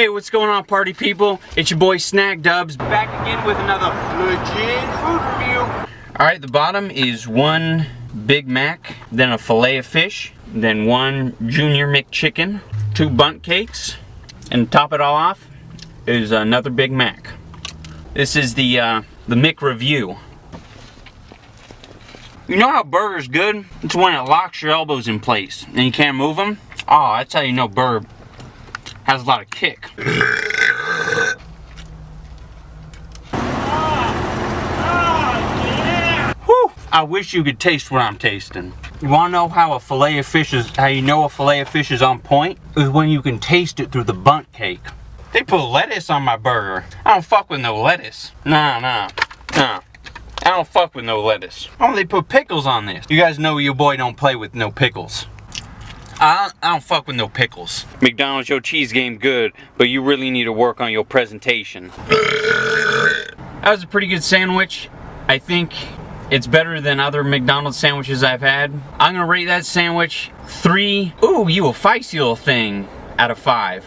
Hey, what's going on, party people? It's your boy Snack Dubs back again with another legit food review. Alright, the bottom is one Big Mac, then a filet of fish, then one Junior McChicken, two Bundt cakes, and top it all off is another Big Mac. This is the, uh, the Mick review. You know how burger's good? It's when it locks your elbows in place and you can't move them. Oh, that's how you know burger has a lot of kick. I wish you could taste what I'm tasting. You wanna know how a fillet of fish is, how you know a fillet of fish is on point? Is when you can taste it through the Bundt cake. They put lettuce on my burger. I don't fuck with no lettuce. Nah, nah, nah. I don't fuck with no lettuce. Oh, they put pickles on this. You guys know your boy don't play with no pickles. I don't, I don't fuck with no pickles. McDonald's, your cheese game good, but you really need to work on your presentation. That was a pretty good sandwich. I think it's better than other McDonald's sandwiches I've had. I'm gonna rate that sandwich three, ooh, you a feisty little thing, out of five.